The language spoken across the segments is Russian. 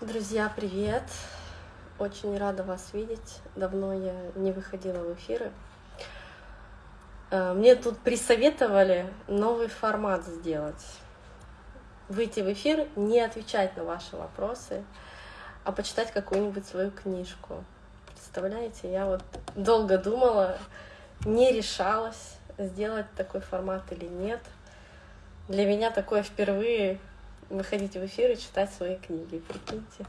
Друзья, привет! Очень рада вас видеть. Давно я не выходила в эфиры. Э, мне тут присоветовали новый формат сделать. Выйти в эфир, не отвечать на ваши вопросы, а почитать какую-нибудь свою книжку. Представляете, я вот долго думала, не решалась, сделать такой формат или нет. Для меня такое впервые выходить в эфир и читать свои книги, прикиньте.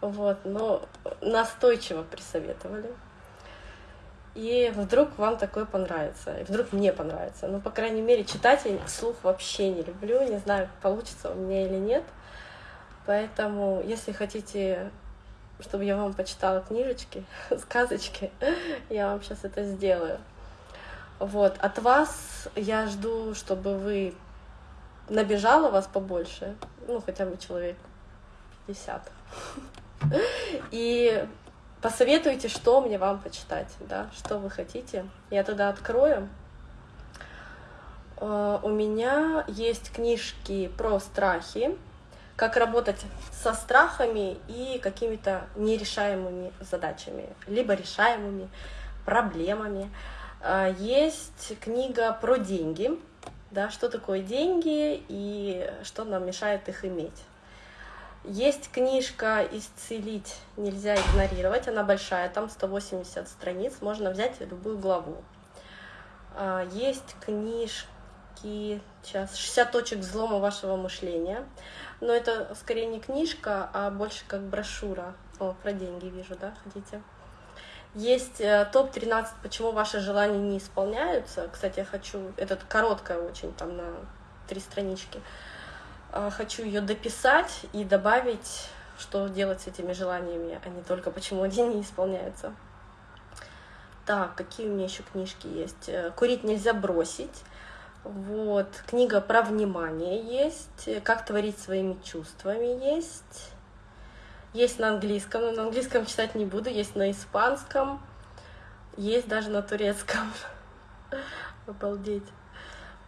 Вот, но настойчиво присоветовали. И вдруг вам такое понравится, и вдруг мне понравится. Ну, по крайней мере, читать я слух вообще не люблю, не знаю, получится у меня или нет. Поэтому, если хотите, чтобы я вам почитала книжечки, сказочки, я вам сейчас это сделаю. Вот, от вас я жду, чтобы вы набежало вас побольше, ну, хотя бы человек 50. И посоветуйте, что мне вам почитать, да, что вы хотите. Я тогда открою. Э, у меня есть книжки про страхи, как работать со страхами и какими-то нерешаемыми задачами, либо решаемыми проблемами. Э, есть книга про деньги, да, что такое деньги и что нам мешает их иметь. Есть книжка «Исцелить нельзя игнорировать», она большая, там 180 страниц, можно взять любую главу. А, есть книжки, сейчас, «60 точек взлома вашего мышления», но это скорее не книжка, а больше как брошюра. О, про деньги вижу, да, хотите? Есть э, топ-13, почему ваши желания не исполняются. Кстати, я хочу, это короткая очень, там на три странички. А, хочу ее дописать и добавить, что делать с этими желаниями, а не только почему они не исполняются. Так, какие у меня еще книжки есть? Э, Курить нельзя бросить. Вот, книга про внимание есть, как творить своими чувствами есть. Есть на английском, но на английском читать не буду, есть на испанском, есть даже на турецком. Обалдеть.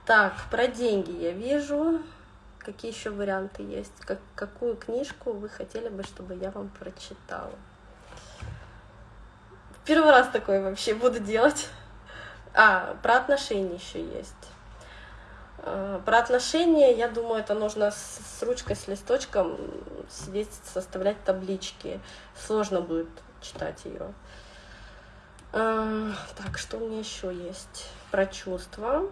Так, про деньги я вижу. Какие еще варианты есть? Как, какую книжку вы хотели бы, чтобы я вам прочитала? Первый раз такое вообще буду делать. А, про отношения еще есть. Э, про отношения, я думаю, это нужно с ручкой, с листочком сидеть, составлять таблички. Сложно будет читать ее. Э, так, что у меня еще есть? Про чувства,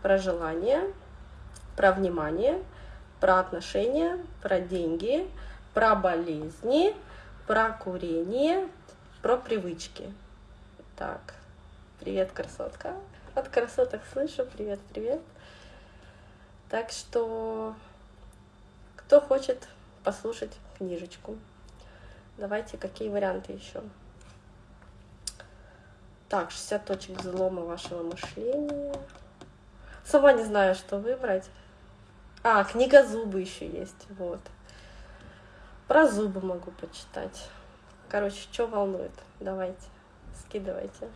про желание, про внимание, про отношения, про деньги, про болезни, про курение, про привычки. Так, привет, красотка. От красоток слышу, привет, привет. Так что, кто хочет послушать книжечку, давайте, какие варианты еще? Так, 60 точек взлома вашего мышления. Сама не знаю, что выбрать. А, книга зубы еще есть, вот. Про зубы могу почитать. Короче, что волнует? Давайте, скидывайте.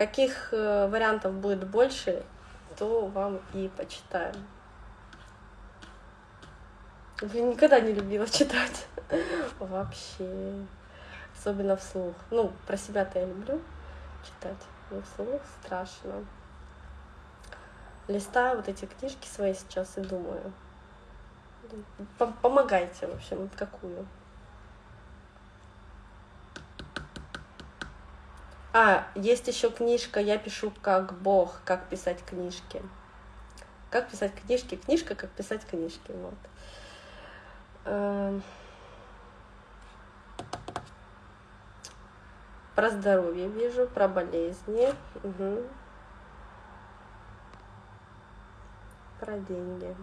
Каких э, вариантов будет больше, то вам и почитаем. Я никогда не любила читать. Вообще. Особенно вслух. Ну, про себя-то я люблю читать, но вслух страшно. Листаю вот эти книжки свои сейчас и думаю. Помогайте, в общем, какую. А, есть еще книжка «Я пишу как Бог. Как писать книжки». Как писать книжки? Книжка «Как писать книжки». Вот. Эм. Про здоровье вижу, про болезни. Угу. Про деньги.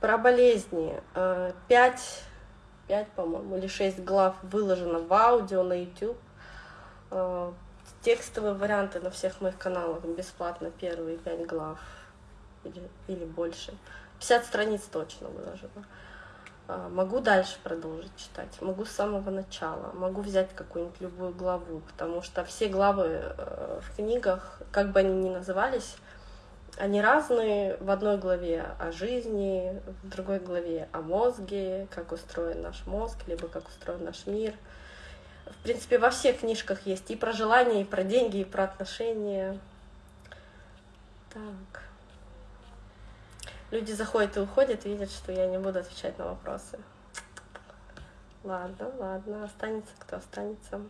Про болезни. Э, пять 5, по-моему, или 6 глав выложено в аудио на YouTube. Э, текстовые варианты на всех моих каналах бесплатно первые 5 глав или, или больше. 50 страниц точно выложено. Э, могу дальше продолжить читать, могу с самого начала, могу взять какую-нибудь любую главу, потому что все главы э, в книгах, как бы они ни назывались, Они разные. В одной главе о жизни, в другой главе о мозге, как устроен наш мозг, либо как устроен наш мир. В принципе, во всех книжках есть и про желания, и про деньги, и про отношения. Так. Люди заходят и уходят, видят, что я не буду отвечать на вопросы. Ладно, ладно, останется кто останется.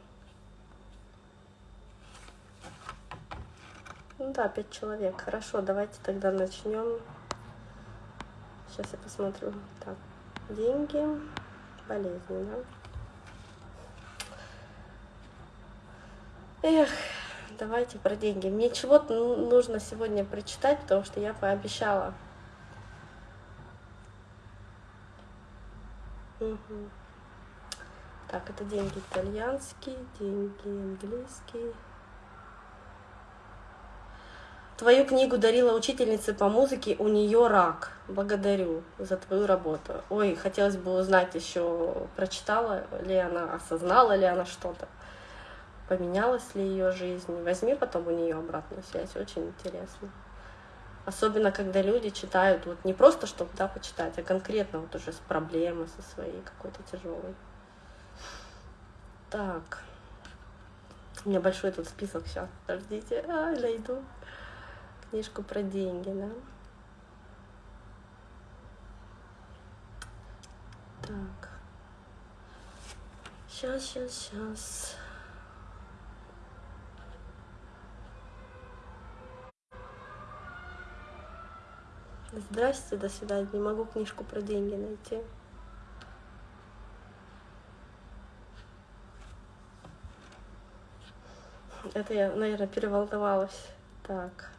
Ну да, пять человек. Хорошо, давайте тогда начнем. Сейчас я посмотрю. Так, деньги, болезни, да? Эх, давайте про деньги. Мне чего-то нужно сегодня прочитать, потому что я пообещала. Угу. Так, это деньги итальянские, деньги английские. Твою книгу дарила учительница по музыке, у нее рак. Благодарю за твою работу. Ой, хотелось бы узнать еще, прочитала ли она, осознала ли она что-то, поменялась ли ее жизнь. Возьми потом у нее обратную связь, очень интересно. Особенно, когда люди читают вот не просто, чтобы да, почитать, а конкретно вот уже с проблемой со своей какой-то тяжелой. Так. У меня большой тут список сейчас. Подождите, а, найду книжку про деньги, да? Так. Сейчас, сейчас, сейчас. Здрасте, до свидания. Не могу книжку про деньги найти. Это я, наверное, переволновалась. Так.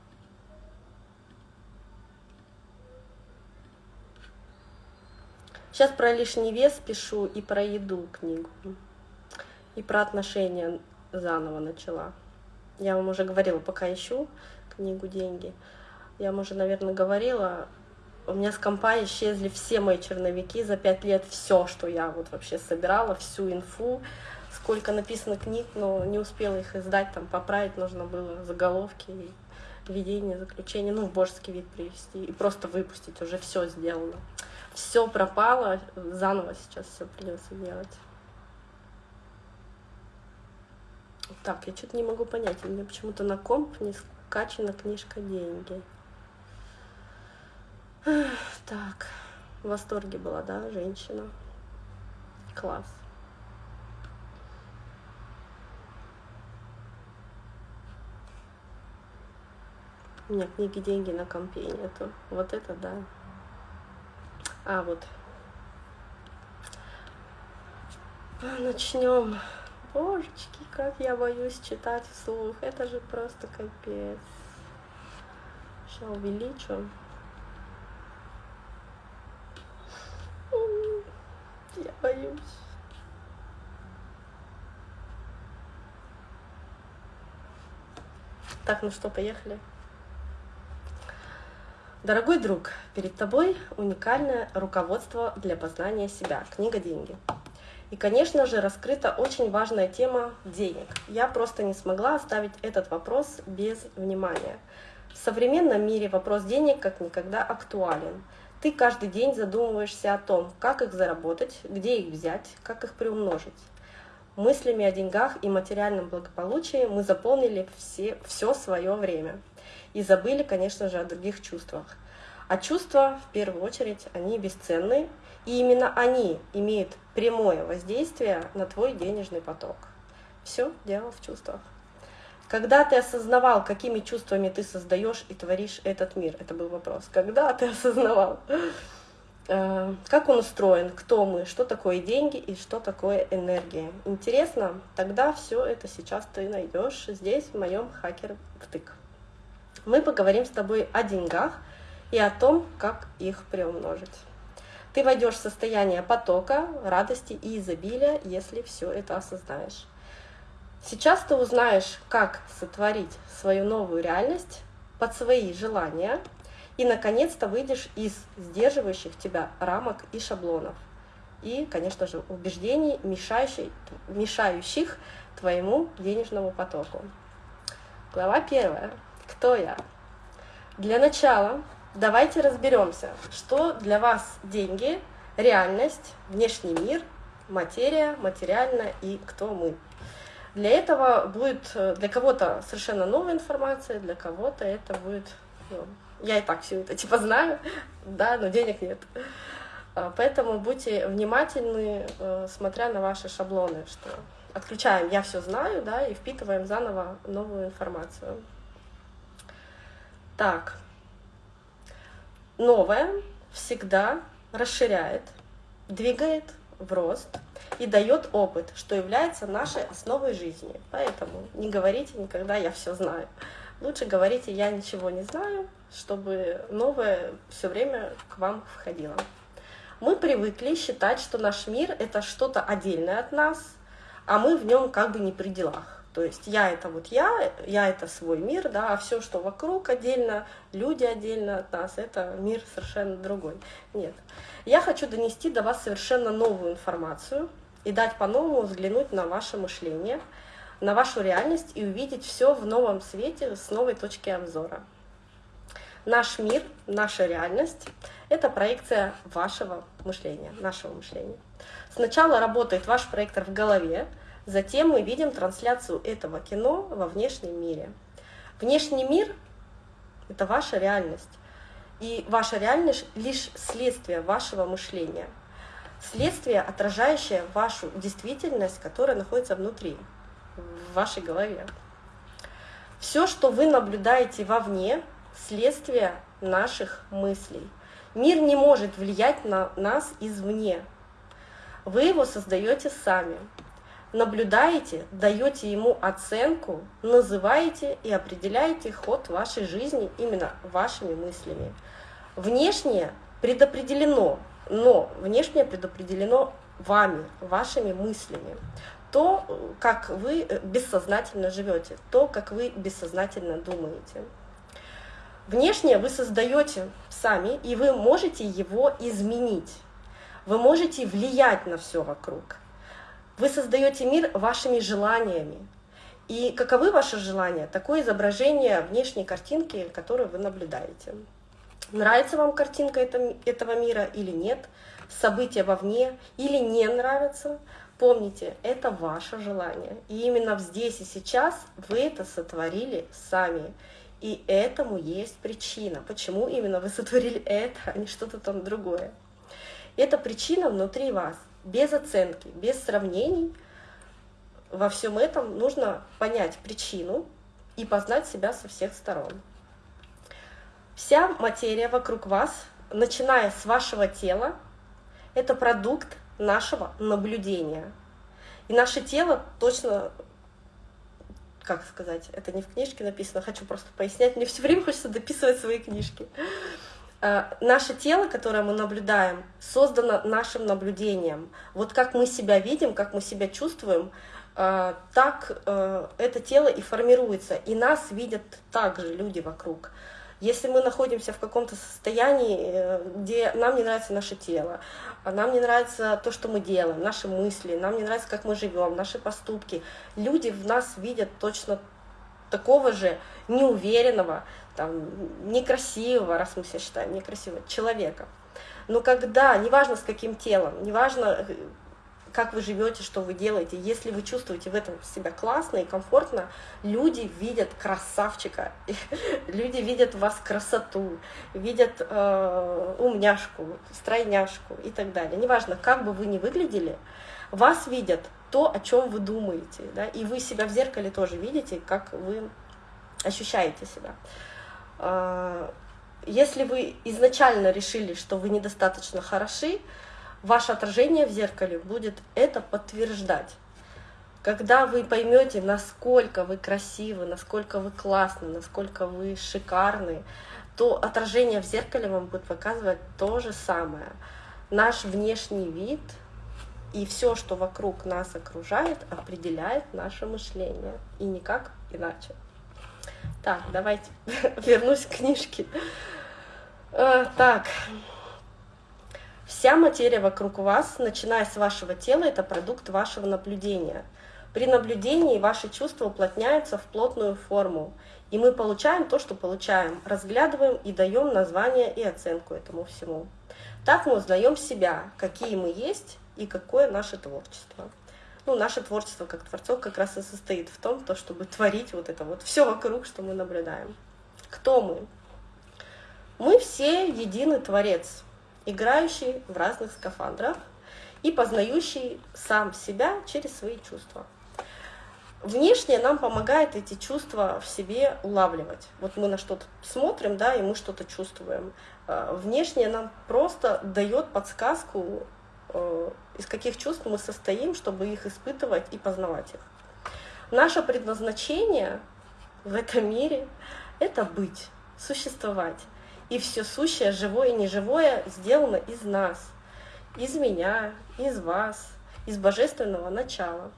Сейчас про лишний вес пишу и про еду книгу. И про отношения заново начала. Я вам уже говорила, пока ищу книгу «Деньги». Я вам уже, наверное, говорила, у меня с компа исчезли все мои черновики за пять лет, все, что я вот вообще собирала, всю инфу, сколько написано книг, но не успела их издать, там поправить нужно было заголовки, введение, заключение, ну, в божеский вид привести и просто выпустить, уже все сделано все пропало, заново сейчас все придется делать. Так, я что-то не могу понять, у меня почему-то на комп не скачана книжка «Деньги». Так, в восторге была, да, женщина? Класс. У меня книги «Деньги» на компе нету. Вот это да. А, вот. Начнем. Божечки, как я боюсь читать вслух. Это же просто капец. Сейчас увеличу. Я боюсь. Так, ну что, поехали. Дорогой друг, перед тобой уникальное руководство для познания себя, книга «Деньги». И, конечно же, раскрыта очень важная тема денег. Я просто не смогла оставить этот вопрос без внимания. В современном мире вопрос денег как никогда актуален. Ты каждый день задумываешься о том, как их заработать, где их взять, как их приумножить. Мыслями о деньгах и материальном благополучии мы заполнили все, все свое время – и забыли, конечно же, о других чувствах. А чувства, в первую очередь, они бесценны, и именно они имеют прямое воздействие на твой денежный поток. Все дело в чувствах. Когда ты осознавал, какими чувствами ты создаешь и творишь этот мир? Это был вопрос. Когда ты осознавал, э, как он устроен, кто мы, что такое деньги и что такое энергия? Интересно? Тогда все это сейчас ты найдешь здесь, в моем хакер втык мы поговорим с тобой о деньгах и о том, как их приумножить. Ты войдешь в состояние потока, радости и изобилия, если все это осознаешь. Сейчас ты узнаешь, как сотворить свою новую реальность под свои желания и, наконец-то, выйдешь из сдерживающих тебя рамок и шаблонов. И, конечно же, убеждений, мешающих, мешающих твоему денежному потоку. Глава первая. Кто я? Для начала давайте разберемся, что для вас деньги, реальность, внешний мир, материя, материально и кто мы. Для этого будет э, для кого-то совершенно новая информация, для кого-то это будет... Ну, я и так все это типа знаю, да, но денег нет. А, поэтому будьте внимательны, э, смотря на ваши шаблоны, что отключаем «я все знаю», да, и впитываем заново новую информацию. Так, новое всегда расширяет, двигает в рост и дает опыт, что является нашей основой жизни. Поэтому не говорите никогда «я все знаю». Лучше говорите «я ничего не знаю», чтобы новое все время к вам входило. Мы привыкли считать, что наш мир — это что-то отдельное от нас, а мы в нем как бы не при делах. То есть я это вот я, я это свой мир, да, а все, что вокруг отдельно, люди отдельно от нас, это мир совершенно другой. Нет. Я хочу донести до вас совершенно новую информацию и дать по-новому взглянуть на ваше мышление, на вашу реальность и увидеть все в новом свете с новой точки обзора. Наш мир, наша реальность — это проекция вашего мышления, нашего мышления. Сначала работает ваш проектор в голове, Затем мы видим трансляцию этого кино во внешнем мире. Внешний мир — это ваша реальность. И ваша реальность — лишь следствие вашего мышления. Следствие, отражающее вашу действительность, которая находится внутри, в вашей голове. Все, что вы наблюдаете вовне, следствие наших мыслей. Мир не может влиять на нас извне. Вы его создаете сами наблюдаете, даете ему оценку, называете и определяете ход вашей жизни именно вашими мыслями. Внешнее предопределено, но внешнее предопределено вами, вашими мыслями. То, как вы бессознательно живете, то, как вы бессознательно думаете. Внешнее вы создаете сами, и вы можете его изменить. Вы можете влиять на все вокруг. Вы создаете мир вашими желаниями. И каковы ваши желания? Такое изображение внешней картинки, которую вы наблюдаете. Нравится вам картинка этого мира или нет? События вовне или не нравятся? Помните, это ваше желание. И именно здесь и сейчас вы это сотворили сами. И этому есть причина. Почему именно вы сотворили это, а не что-то там другое. Эта причина внутри вас без оценки, без сравнений. Во всем этом нужно понять причину и познать себя со всех сторон. Вся материя вокруг вас, начиная с вашего тела, это продукт нашего наблюдения. И наше тело точно, как сказать, это не в книжке написано, хочу просто пояснять, мне все время хочется дописывать свои книжки. Э, наше тело, которое мы наблюдаем, создано нашим наблюдением. Вот как мы себя видим, как мы себя чувствуем, э, так э, это тело и формируется. И нас видят также люди вокруг. Если мы находимся в каком-то состоянии, где нам не нравится наше тело, а нам не нравится то, что мы делаем, наши мысли, нам не нравится, как мы живем, наши поступки, люди в нас видят точно такого же неуверенного, там, некрасивого, раз мы себя считаем некрасивого, человека. Но когда, неважно с каким телом, неважно, э, как вы живете, что вы делаете, если вы чувствуете в этом себя классно и комфортно, люди видят красавчика, люди видят в вас красоту, видят э, умняшку, стройняшку и так далее. Неважно, как бы вы ни выглядели, вас видят то, о чем вы думаете, да, и вы себя в зеркале тоже видите, как вы ощущаете себя. А, если вы изначально решили, что вы недостаточно хороши, ваше отражение в зеркале будет это подтверждать. Когда вы поймете, насколько вы красивы, насколько вы классны, насколько вы шикарны, то отражение в зеркале вам будет показывать то же самое. Наш внешний вид и все, что вокруг нас окружает, определяет наше мышление. И никак иначе. Так, давайте вернусь к книжке. Э, так, вся материя вокруг вас, начиная с вашего тела, это продукт вашего наблюдения. При наблюдении ваши чувства уплотняются в плотную форму, и мы получаем то, что получаем, разглядываем и даем название и оценку этому всему. Так мы узнаем себя, какие мы есть и какое наше творчество. Ну, наше творчество как творцов как раз и состоит в том, то, чтобы творить вот это вот все вокруг, что мы наблюдаем. Кто мы? Мы все единый творец, играющий в разных скафандрах и познающий сам себя через свои чувства. Внешне нам помогает эти чувства в себе улавливать. Вот мы на что-то смотрим, да, и мы что-то чувствуем. А, внешне нам просто дает подсказку, из каких чувств мы состоим, чтобы их испытывать и познавать их. Наше предназначение в этом мире — это быть, существовать. И все сущее, живое и неживое, сделано из нас, из меня, из вас, из божественного начала.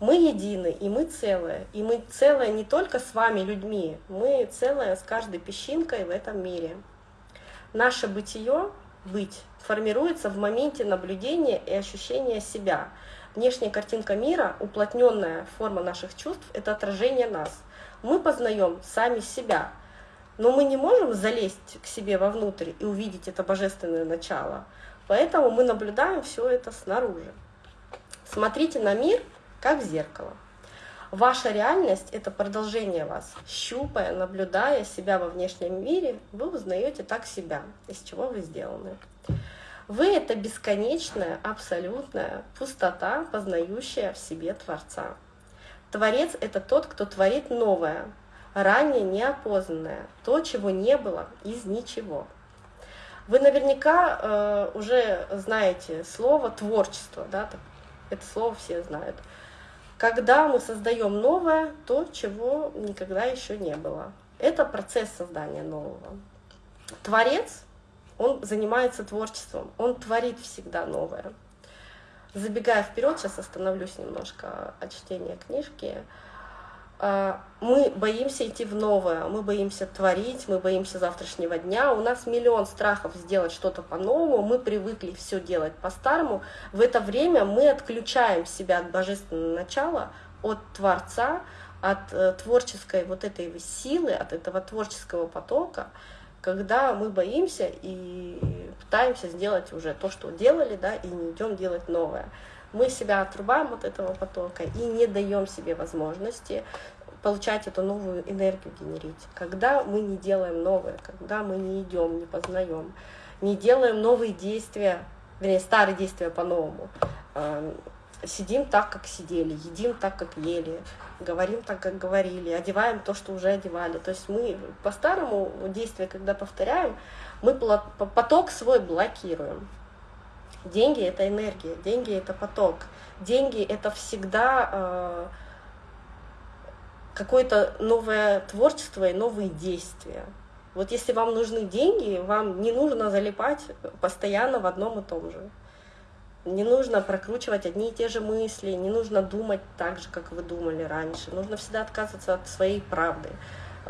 Мы едины, и мы целые. И мы целые не только с вами, людьми, мы целые с каждой песчинкой в этом мире. Наше бытие, быть, формируется в моменте наблюдения и ощущения себя. Внешняя картинка мира, уплотненная форма наших чувств, это отражение нас. Мы познаем сами себя, но мы не можем залезть к себе вовнутрь и увидеть это божественное начало. Поэтому мы наблюдаем все это снаружи. Смотрите на мир как в зеркало. Ваша реальность — это продолжение вас. Щупая, наблюдая себя во внешнем мире, вы узнаете так себя, из чего вы сделаны. Вы — это бесконечная, абсолютная пустота, познающая в себе Творца. Творец — это тот, кто творит новое, ранее неопознанное, то, чего не было из ничего. Вы наверняка э, уже знаете слово творчество, да, это слово все знают когда мы создаем новое, то, чего никогда еще не было. Это процесс создания нового. Творец, он занимается творчеством, он творит всегда новое. Забегая вперед, сейчас остановлюсь немножко от чтения книжки. А, мы боимся идти в новое, мы боимся творить, мы боимся завтрашнего дня. У нас миллион страхов сделать что-то по-новому, мы привыкли все делать по-старому. В это время мы отключаем себя от божественного начала, от Творца, от э, творческой вот этой силы, от этого творческого потока, когда мы боимся и пытаемся сделать уже то, что делали, да, и не идем делать новое мы себя отрубаем от этого потока и не даем себе возможности получать эту новую энергию генерить. Когда мы не делаем новое, когда мы не идем, не познаем, не делаем новые действия, вернее, старые действия по-новому, эм, сидим так, как сидели, едим так, как ели, говорим так, как говорили, одеваем то, что уже одевали. То есть мы по-старому действия, когда повторяем, мы поток свой блокируем. Деньги — это энергия, деньги — это поток. Деньги — это всегда э, какое-то новое творчество и новые действия. Вот если вам нужны деньги, вам не нужно залипать постоянно в одном и том же. Не нужно прокручивать одни и те же мысли, не нужно думать так же, как вы думали раньше. Нужно всегда отказываться от своей правды.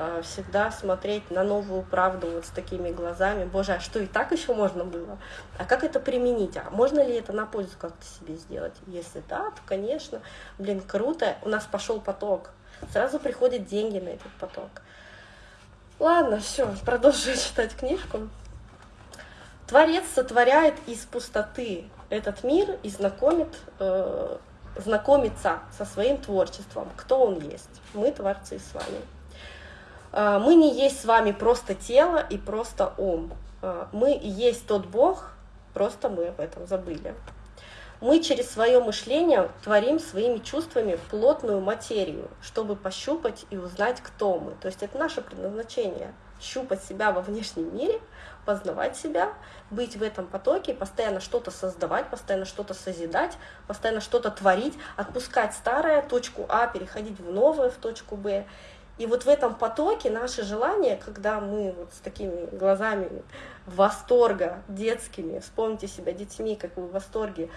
Э, всегда смотреть на новую правду вот с такими глазами. Боже, а что и так еще можно было? А как это применить? А можно ли это на пользу как-то себе сделать? Если да, то, конечно, блин, круто. У нас пошел поток. Сразу приходят деньги на этот поток. Ладно, все, продолжу читать книжку. Творец сотворяет из пустоты этот мир и знакомит, э, знакомится со своим творчеством. Кто он есть? Мы творцы с вами. А, мы не есть с вами просто тело и просто ум. А, мы есть тот Бог, просто мы об этом забыли. Мы через свое мышление творим своими чувствами плотную материю, чтобы пощупать и узнать, кто мы. То есть это наше предназначение — щупать себя во внешнем мире, познавать себя, быть в этом потоке, постоянно что-то создавать, постоянно что-то созидать, постоянно что-то творить, отпускать старое, точку А, переходить в новое, в точку Б. И вот в этом потоке наши желания, когда мы вот с такими глазами восторга детскими, вспомните себя детьми, как вы в восторге,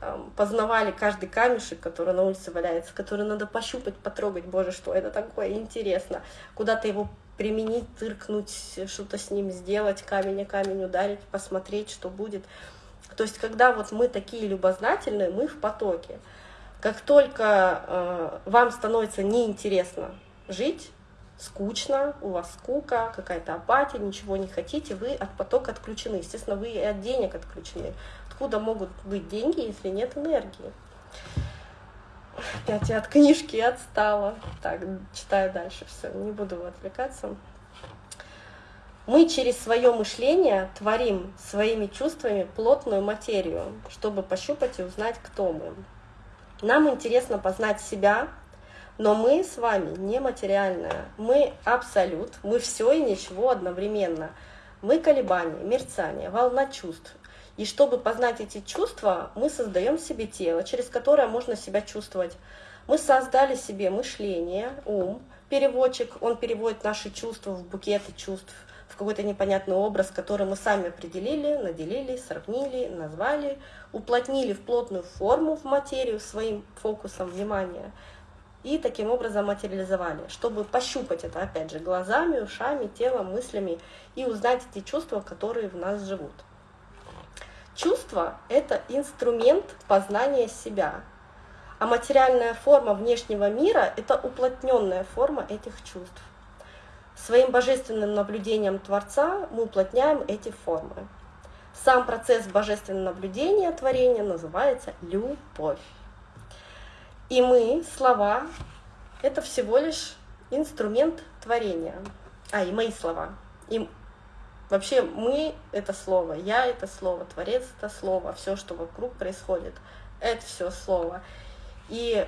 там, познавали каждый камешек, который на улице валяется, который надо пощупать, потрогать, боже, что это такое, интересно, куда-то его применить, тыркнуть, что-то с ним сделать, камень о камень ударить, посмотреть, что будет. То есть, когда вот мы такие любознательные, мы в потоке. Как только э, вам становится неинтересно жить, скучно, у вас скука, какая-то апатия, ничего не хотите, вы от потока отключены. Естественно, вы и от денег отключены. Откуда могут быть деньги, если нет энергии? Опять я от книжки отстала. Так, читаю дальше все, не буду отвлекаться. Мы через свое мышление творим своими чувствами плотную материю, чтобы пощупать и узнать, кто мы. Нам интересно познать себя, но мы с вами не материальное. Мы абсолют, мы все и ничего одновременно. Мы колебания, мерцание, волна чувств. И чтобы познать эти чувства, мы создаем себе тело, через которое можно себя чувствовать. Мы создали себе мышление, ум, переводчик, он переводит наши чувства в букеты чувств, в какой-то непонятный образ, который мы сами определили, наделили, сравнили, назвали, уплотнили в плотную форму, в материю своим фокусом внимания и таким образом материализовали, чтобы пощупать это, опять же, глазами, ушами, телом, мыслями и узнать эти чувства, которые в нас живут. Чувство — это инструмент познания себя, а материальная форма внешнего мира — это уплотненная форма этих чувств. Своим божественным наблюдением Творца мы уплотняем эти формы. Сам процесс божественного наблюдения творения называется любовь. И мы, слова, это всего лишь инструмент творения. А, и мои слова. И вообще мы — это слово, я — это слово, Творец — это слово, все, что вокруг происходит, это все слово. И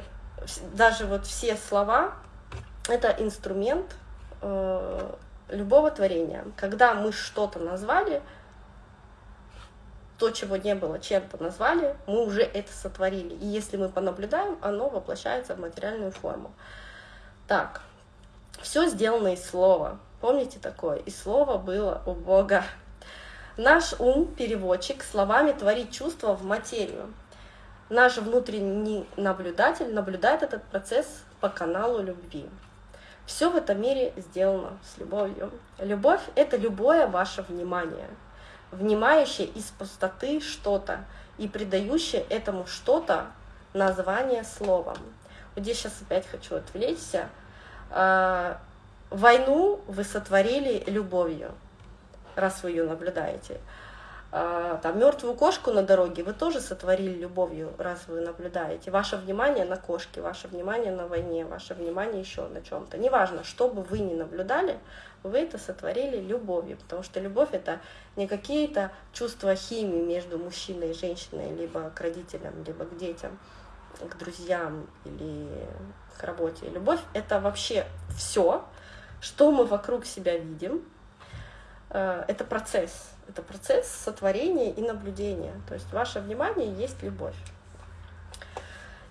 даже вот все слова — это инструмент э, любого творения. Когда мы что-то назвали — то, чего не было, чем-то назвали, мы уже это сотворили. И если мы понаблюдаем, оно воплощается в материальную форму. Так, все сделано из слова. Помните такое? И слово было у Бога. Наш ум, переводчик, словами творит чувства в материю. Наш внутренний наблюдатель наблюдает этот процесс по каналу любви. Все в этом мире сделано с любовью. Любовь — это любое ваше внимание — внимающее из пустоты что-то и придающее этому что-то название словом. Вот здесь сейчас опять хочу отвлечься. А, войну вы сотворили любовью, раз вы ее наблюдаете. А, там мертвую кошку на дороге вы тоже сотворили любовью, раз вы наблюдаете. Ваше внимание на кошке, ваше внимание на войне, ваше внимание еще на чем-то. Неважно, что бы вы ни наблюдали, вы это сотворили любовью, потому что любовь это не какие-то чувства химии между мужчиной и женщиной, либо к родителям, либо к детям, к друзьям или к работе. Любовь это вообще все, что мы вокруг себя видим, э, это процесс это процесс сотворения и наблюдения. То есть ваше внимание есть любовь.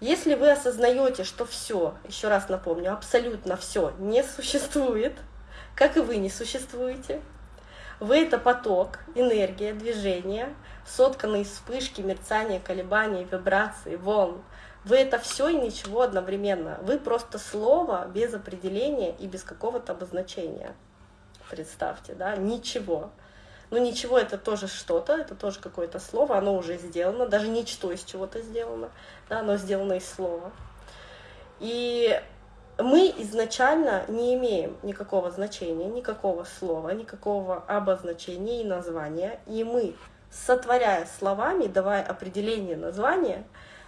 Если вы осознаете, что все, еще раз напомню, абсолютно все не существует, как и вы не существуете, вы это поток, энергия, движение, сотканный из вспышки, мерцания, колебаний, вибраций, волн. Вы это все и ничего одновременно. Вы просто слово без определения и без какого-то обозначения. Представьте, да, ничего. Ну, ничего, это тоже что-то, это тоже какое-то слово, оно уже сделано, даже ничто из чего-то сделано, да, оно сделано из слова. И мы изначально не имеем никакого значения, никакого слова, никакого обозначения и названия, и мы, сотворяя словами, давая определение названия,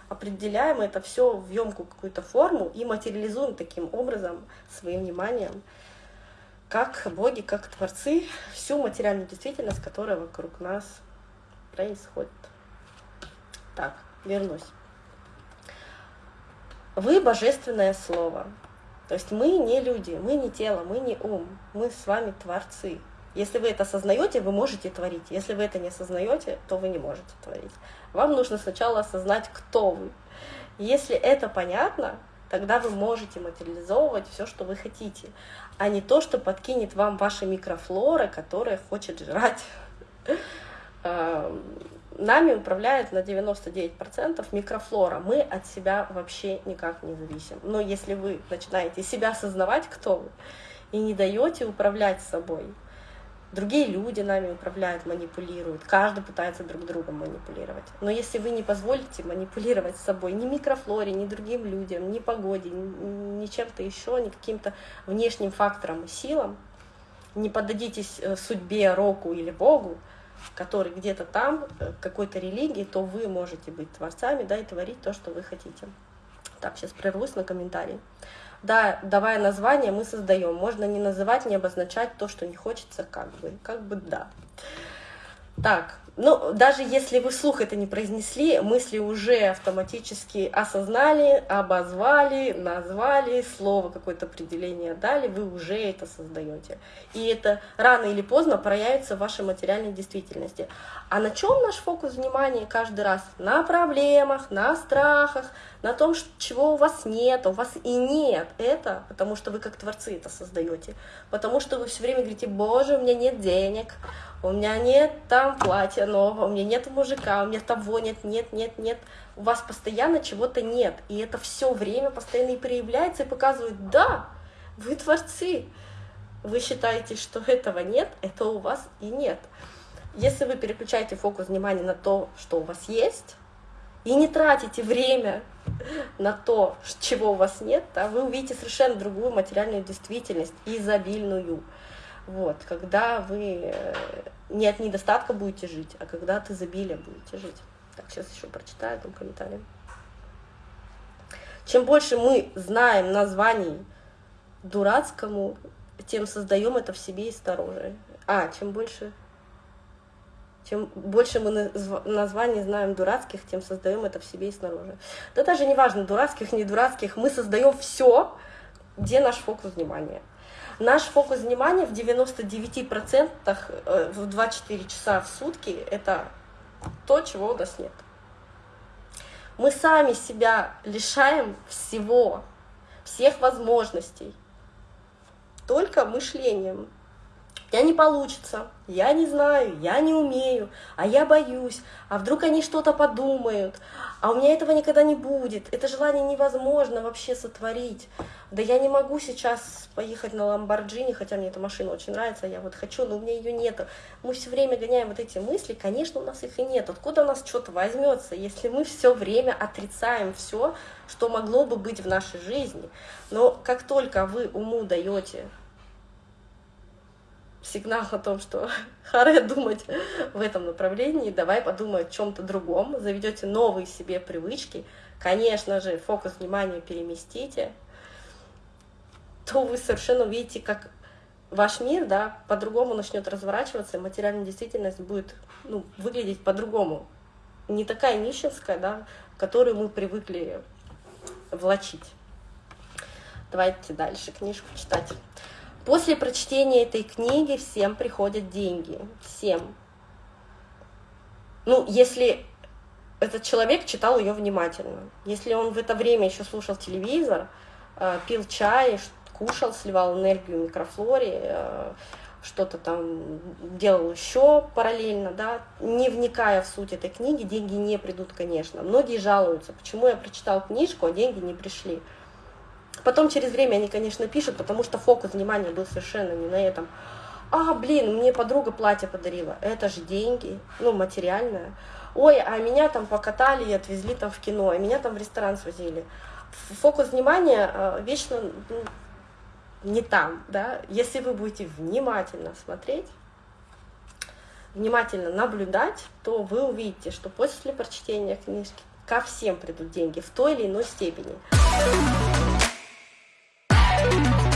определяем это все в емкую какую-то форму и материализуем таким образом своим вниманием как боги, как творцы, всю материальную действительность, которая вокруг нас происходит. Так, вернусь. Вы божественное слово. То есть мы не люди, мы не тело, мы не ум, мы с вами творцы. Если вы это осознаете, вы можете творить. Если вы это не осознаете, то вы не можете творить. Вам нужно сначала осознать, кто вы. Если это понятно, тогда вы можете материализовывать все, что вы хотите а не то, что подкинет вам ваша микрофлора, которая хочет жрать. Эм, нами управляет на 99% микрофлора. Мы от себя вообще никак не зависим. Но если вы начинаете себя осознавать, кто вы, и не даете управлять собой, другие люди нами управляют, манипулируют, каждый пытается друг другом манипулировать. Но если вы не позволите манипулировать собой ни микрофлоре, ни другим людям, ни погоде, ни чем-то еще, ни каким-то внешним факторам и силам, не поддадитесь э, судьбе, року или Богу, который где-то там, э, какой-то религии, то вы можете быть творцами, да, и творить то, что вы хотите. Так, сейчас прервусь на комментарии. Да, давая название, мы создаем. Можно не называть, не обозначать то, что не хочется, как бы. Как бы да. Так, ну, даже если вы вслух это не произнесли, мысли уже автоматически осознали, обозвали, назвали, слово какое-то определение дали, вы уже это создаете. И это рано или поздно проявится в вашей материальной действительности. А на чем наш фокус внимания каждый раз? На проблемах, на страхах, на том, чего у вас нет, у вас и нет. Это потому что вы как творцы это создаете. Потому что вы все время говорите, боже, у меня нет денег, у меня нет там платья нового, у меня нет мужика, у меня того нет, нет, нет, нет. У вас постоянно чего-то нет. И это все время постоянно и проявляется, и показывает, да, вы творцы. Вы считаете, что этого нет, это у вас и нет. Если вы переключаете фокус внимания на то, что у вас есть, и не тратите время на то, чего у вас нет, да, вы увидите совершенно другую материальную действительность, изобильную. Вот, когда вы э, не от недостатка будете жить, а когда от изобилия будете жить. Так, сейчас еще прочитаю там комментарий. Чем больше мы знаем названий дурацкому, тем создаем это в себе и снаружи. А, чем больше, чем больше мы названий знаем дурацких, тем создаем это в себе и снаружи. Да даже не важно, дурацких, не дурацких, мы создаем все, где наш фокус внимания. Наш фокус внимания в 99% э, в 24 часа в сутки — это то, чего у нас нет. Мы сами себя лишаем всего, всех возможностей, только мышлением. Я не получится, я не знаю, я не умею, а я боюсь, а вдруг они что-то подумают, а у меня этого никогда не будет, это желание невозможно вообще сотворить. Да я не могу сейчас поехать на Ламборджини, хотя мне эта машина очень нравится, я вот хочу, но у меня ее нету. Мы все время гоняем вот эти мысли, конечно, у нас их и нет. Откуда у нас что-то возьмется, если мы все время отрицаем все, что могло бы быть в нашей жизни. Но как только вы уму даете сигнал о том, что харе думать в этом направлении, давай подумай о чем-то другом, заведете новые себе привычки, конечно же, фокус внимания переместите, то вы совершенно увидите, как ваш мир, да, по-другому начнет разворачиваться, и материальная действительность будет ну, выглядеть по-другому. Не такая нищенская, да, которую мы привыкли влачить. Давайте дальше книжку читать. После прочтения этой книги всем приходят деньги. Всем. Ну, если этот человек читал ее внимательно. Если он в это время еще слушал телевизор, э, пил чай, кушал, сливал энергию микрофлоре, э, что-то там делал еще параллельно, да, не вникая в суть этой книги, деньги не придут, конечно. Многие жалуются, почему я прочитал книжку, а деньги не пришли. Потом через время они, конечно, пишут, потому что фокус внимания был совершенно не на этом. А, блин, мне подруга платье подарила. Это же деньги, ну, материальное. Ой, а меня там покатали и отвезли там в кино, а меня там в ресторан свозили. Фокус внимания э, вечно ну, не там, да. Если вы будете внимательно смотреть, внимательно наблюдать, то вы увидите, что после прочтения книжки ко всем придут деньги в той или иной степени. Bye.